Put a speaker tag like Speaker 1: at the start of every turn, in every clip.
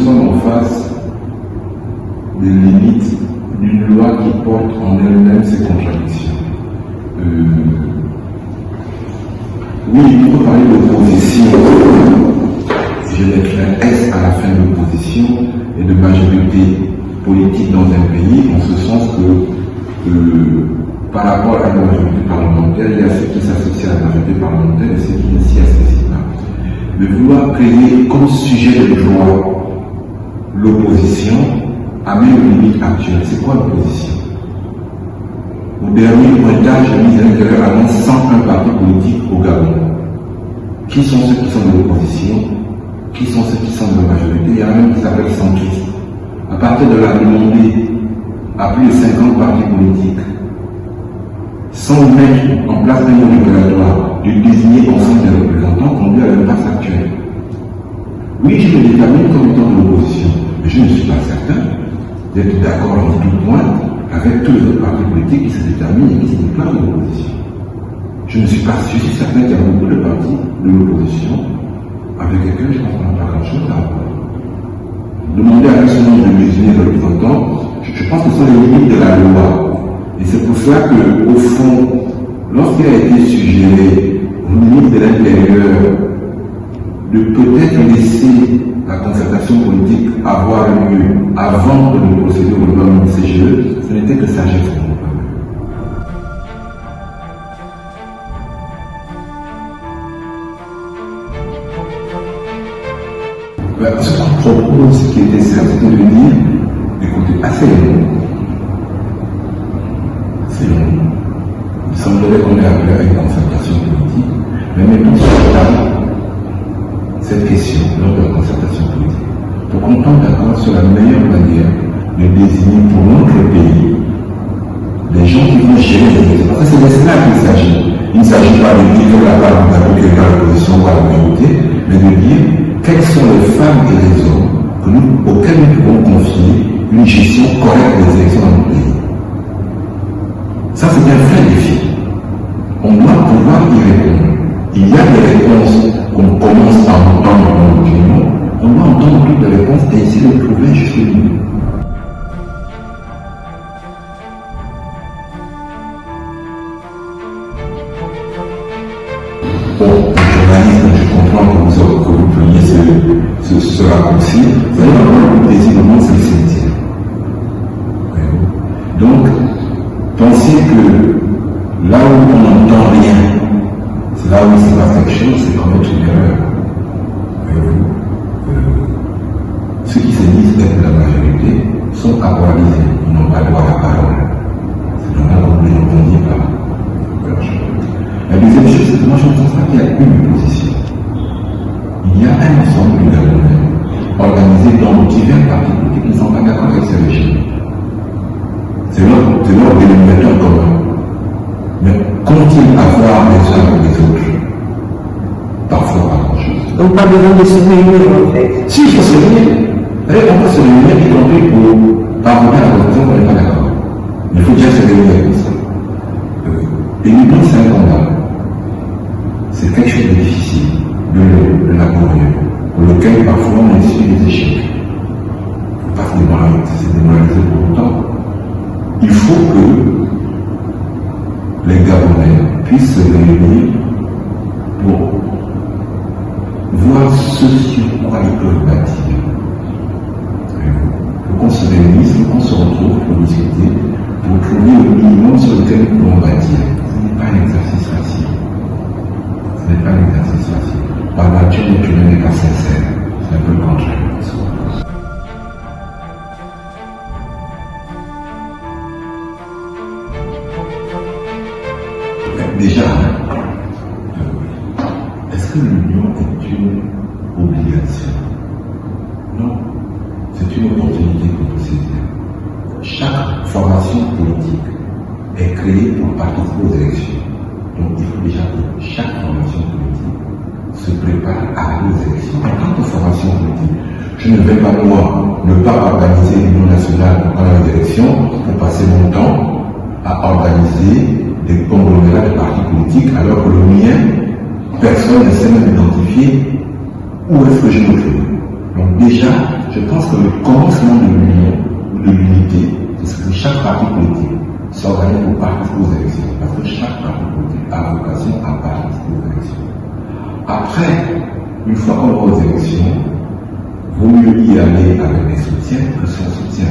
Speaker 1: Nous, sommes en face des limites d'une loi qui porte en elle-même ses contradictions. Euh, oui, faut parler d'opposition. Je mettrai un S à la fin de l'opposition et de majorité politique dans un pays, en ce sens que euh, par rapport à la majorité parlementaire, il y a ceux qui s'associent à la majorité parlementaire et ceux qui ne s'y associent pas. Mais vouloir créer comme sujet de loi l'opposition amène une limite actuelle. C'est quoi l'opposition? Au dernier pointage, la mise à l'intérieur annonce 101 partis politiques au Gabon. Qui sont ceux qui sont de l'opposition? Qui sont ceux qui sont de la majorité? Il y en a même qui s'appelle centriste. À partir de la demandée à plus de 50 partis politiques, sans mettre en place un mode opératoire de désigner ensemble des représentants conduit à l'impasse actuelle. Oui, je me détermine comme étant de l'opposition, mais je ne suis pas certain d'être d'accord en tout point avec tous les autres partis politiques qui se déterminent et qui se déclarent de l'opposition. Je ne suis pas je suis certain qu'il y a beaucoup de partis de l'opposition avec lesquels je ne comprends pas grand-chose à voir. Demander à certain nombre de musulmans de représentants, je pense que ce sont les limites de la loi. Et c'est pour cela qu'au fond, lorsqu'il a été suggéré propose, qui était certes de dire, écoutez, assez c'est. Il semblerait qu'on ait appelé à une concertation politique, mais mettons sur la table cette question lors de la concertation politique pour qu'on tombe d'accord sur la meilleure manière de désigner pour notre pays les gens qui vont gérer les élections. Parce que c'est de cela qu'il s'agit. Il ne s'agit pas de dire la part de la l'opposition ou la majorité, mais de dire quelles sont les femmes et les hommes nous, auxquels nous pouvons confier une gestion correcte des élections dans notre pays. Ça, c'est un vrai défi. On doit pouvoir y répondre. Il y a des réponses qu'on commence à entendre dans l'opinion. On doit entendre toutes les réponses et essayer de trouver juste le ce, ce, ce raccourci. Vous allez avoir le monde, c'est le cimetière. Donc, pensez que là où on n'entend rien, c'est là où quelque chose, c'est commettre une erreur. Euh, Ceux qui se disent être la majorité sont paralysés, ils n'ont pas droit à la parole. C'est normal qu'on ne entendit pas. La deuxième chose, c'est que moi je constate qu'il y a une position. Il y a un ensemble dans divers partis politiques ne sont pas d'accord avec ce régime. C'est leur, dénominateur commun. Mais qu'ont-ils à voir les uns avec les autres? Parfois pas grand-chose.
Speaker 2: Donc pas besoin de se réunir en fait.
Speaker 1: Si, il faut se réunir. On peut se réunir, y compris pour parvenir à la conclusion qu'on n'est pas d'accord. Mais il faut déjà se réunir comme ça. Euh, et l'union, c'est un combat. C'est quelque chose de difficile, de laborieux, pour lequel parfois on essuie des échecs. Il ne faut pas se démoraliser, se démoraliser pour autant. Il que les Gabonais puissent se réunir pour voir ce sur quoi ils peuvent bâtir. Pour qu'on se réunisse, pour qu'on se retrouve pour discuter, pour trouver le minimum sur lequel nous pouvons bâtir. Ce n'est pas un exercice facile. Ce n'est pas un exercice facile. Par nature, l'être humain n'est pas sincère. Aux élections. Donc il faut déjà que chaque formation politique se prépare à aux élections. En tant que formation politique, je ne vais pas moi ne pas organiser l'union nationale pendant les élections pour passer mon temps à organiser des conglomérats de partis politiques alors que le mien, personne ne sait même identifier où est-ce que je me trouve. Donc déjà, je pense que le commencement de l'union, de l'unité, c'est que chaque parti politique s'organise pour participer aux élections. Parce que chaque parti politique a vocation à participer aux élections. Après, une fois qu'on va aux élections, vaut mieux y aller avec des soutiens que sans soutien.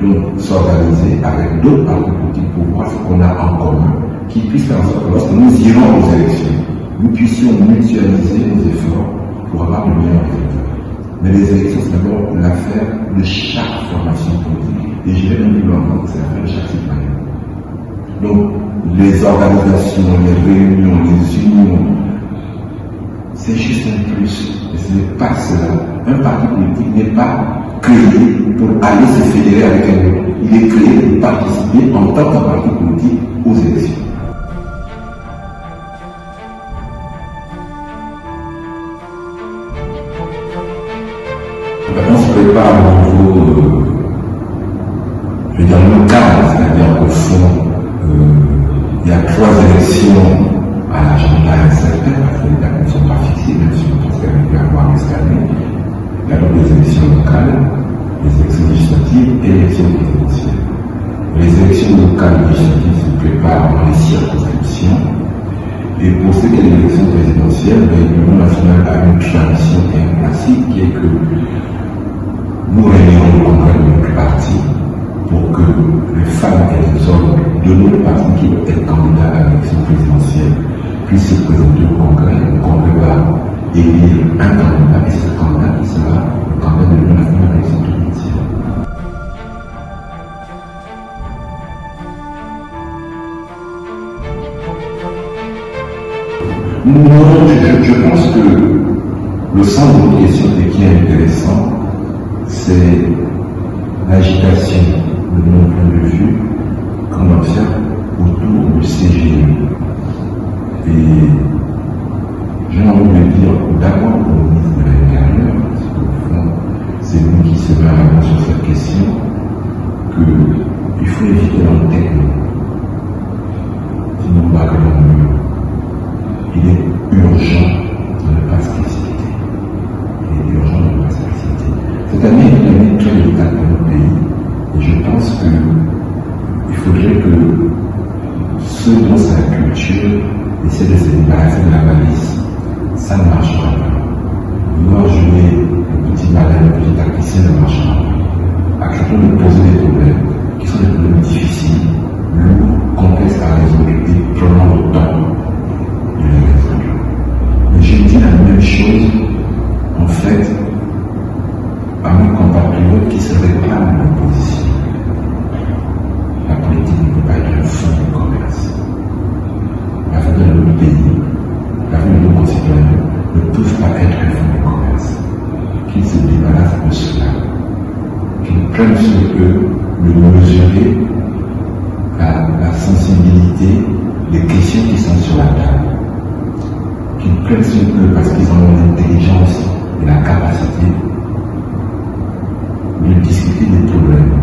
Speaker 1: Donc, s'organiser avec d'autres partis politiques pour voir ce qu'on a en commun, qui puisse faire en sorte que lorsque nous irons aux élections, nous puissions mutualiser nos efforts pour avoir de meilleurs résultats. Mais les élections, c'est d'abord l'affaire de chaque formation politique. Et je vais même plus loin, c'est de chaque citoyen. Donc, les organisations, les réunions, les unions, c'est juste un plus. Et ce n'est pas cela. Un parti politique n'est pas créé pour aller se fédérer avec un autre. Il est créé pour participer en tant que parti politique puissent se présenter au congrès. Le congrès va élire un candidat et ce candidat qui sera le candidat de l'Union nationale présidentielle. Non, je, je pense que le centre de question qui est intéressant, c'est l'agitation de mon point de vue qu'on observe autour du CGE. J'ai envie de dire d'abord être un fonds de commerce. Qu'ils se débarrassent de cela. Qu'ils prennent sur eux de mesurer la, sensibilité des questions qui sont sur la table. Qu'ils prennent sur eux parce qu'ils ont l'intelligence et la capacité de discuter des problèmes,